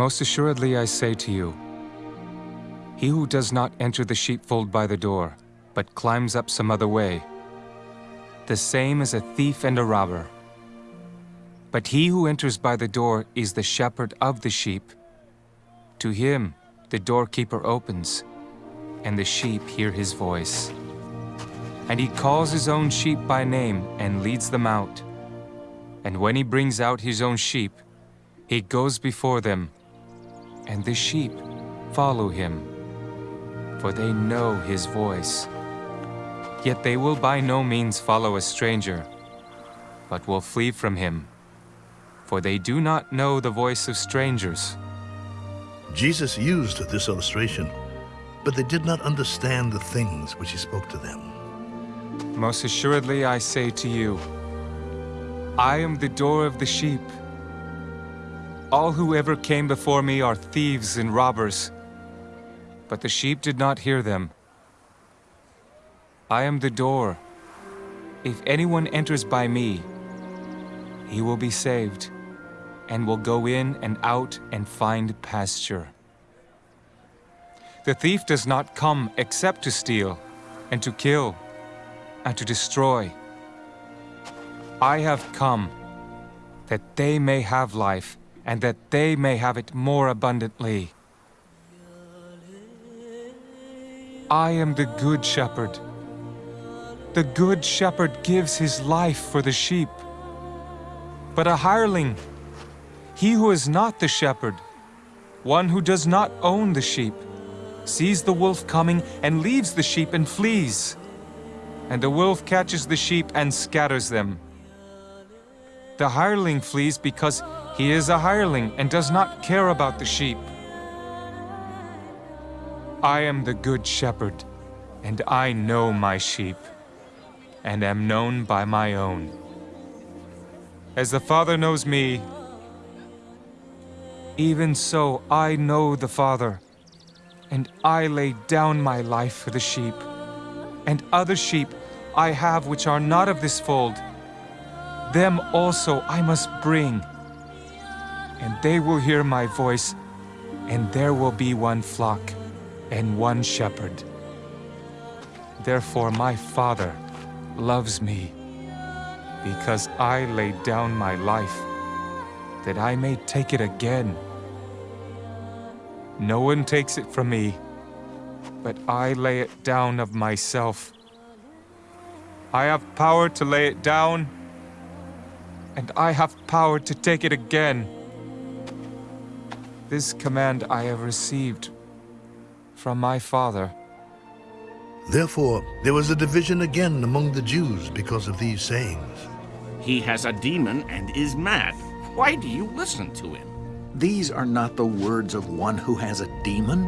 Most assuredly I say to you, he who does not enter the sheepfold by the door, but climbs up some other way, the same is a thief and a robber. But he who enters by the door is the shepherd of the sheep. To him the doorkeeper opens, and the sheep hear his voice. And he calls his own sheep by name and leads them out. And when he brings out his own sheep, he goes before them, and the sheep follow him, for they know his voice. Yet they will by no means follow a stranger, but will flee from him, for they do not know the voice of strangers. Jesus used this illustration, but they did not understand the things which he spoke to them. Most assuredly I say to you, I am the door of the sheep. All who ever came before me are thieves and robbers, but the sheep did not hear them. I am the door. If anyone enters by me, he will be saved, and will go in and out and find pasture. The thief does not come except to steal, and to kill, and to destroy. I have come that they may have life, and that they may have it more abundantly. I am the good shepherd. The good shepherd gives his life for the sheep. But a hireling, he who is not the shepherd, one who does not own the sheep, sees the wolf coming and leaves the sheep and flees. And the wolf catches the sheep and scatters them. The hireling flees because he is a hireling and does not care about the sheep. I am the good shepherd, and I know my sheep, and am known by my own. As the Father knows me, even so I know the Father, and I lay down my life for the sheep. And other sheep I have which are not of this fold. Them also I must bring, and they will hear my voice, and there will be one flock and one shepherd. Therefore my Father loves me, because I laid down my life, that I may take it again. No one takes it from me, but I lay it down of myself. I have power to lay it down, and I have power to take it again. This command I have received from my Father. Therefore, there was a division again among the Jews because of these sayings. He has a demon and is mad. Why do you listen to him? These are not the words of one who has a demon.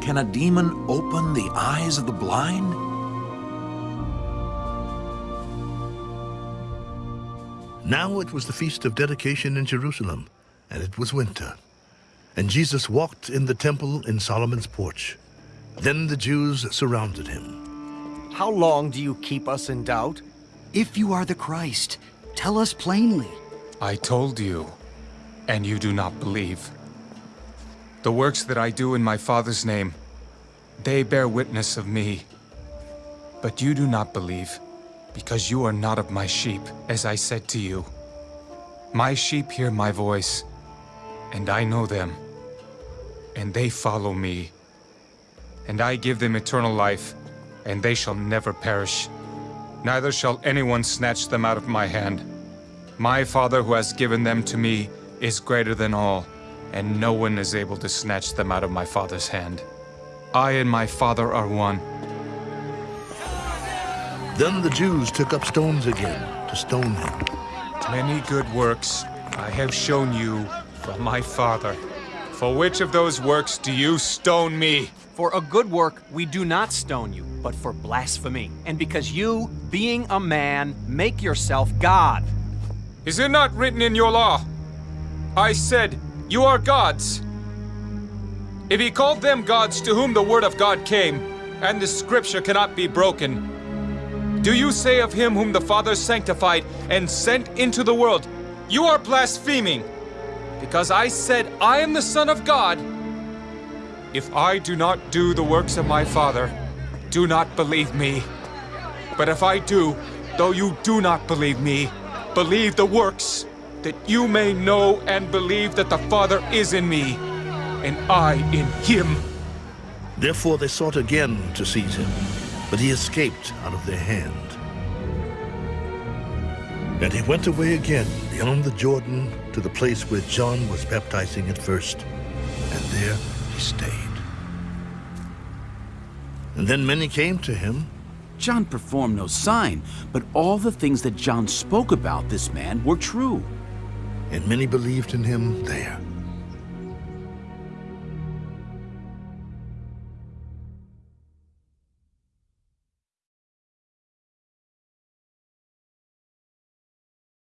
Can a demon open the eyes of the blind? Now it was the feast of dedication in Jerusalem, and it was winter. And Jesus walked in the temple in Solomon's porch. Then the Jews surrounded him. How long do you keep us in doubt? If you are the Christ, tell us plainly. I told you, and you do not believe. The works that I do in my Father's name, they bear witness of me. But you do not believe, because you are not of my sheep, as I said to you. My sheep hear my voice, and I know them, and they follow me. And I give them eternal life, and they shall never perish. Neither shall anyone snatch them out of my hand. My Father who has given them to me is greater than all, and no one is able to snatch them out of my Father's hand. I and my Father are one. Then the Jews took up stones again to stone him. Many good works I have shown you from my Father. For which of those works do you stone me? For a good work we do not stone you, but for blasphemy. And because you, being a man, make yourself God. Is it not written in your law? I said, You are gods. If he called them gods to whom the word of God came, and the scripture cannot be broken, do you say of him whom the Father sanctified and sent into the world, You are blaspheming? Because I said I am the Son of God. If I do not do the works of my Father, do not believe me. But if I do, though you do not believe me, believe the works, that you may know and believe that the Father is in me, and I in him. Therefore they sought again to seize him, but he escaped out of their hand. And he went away again beyond the Jordan to the place where John was baptizing at first, and there he stayed. And then many came to him, John performed no sign, but all the things that John spoke about this man were true. and many believed in him there.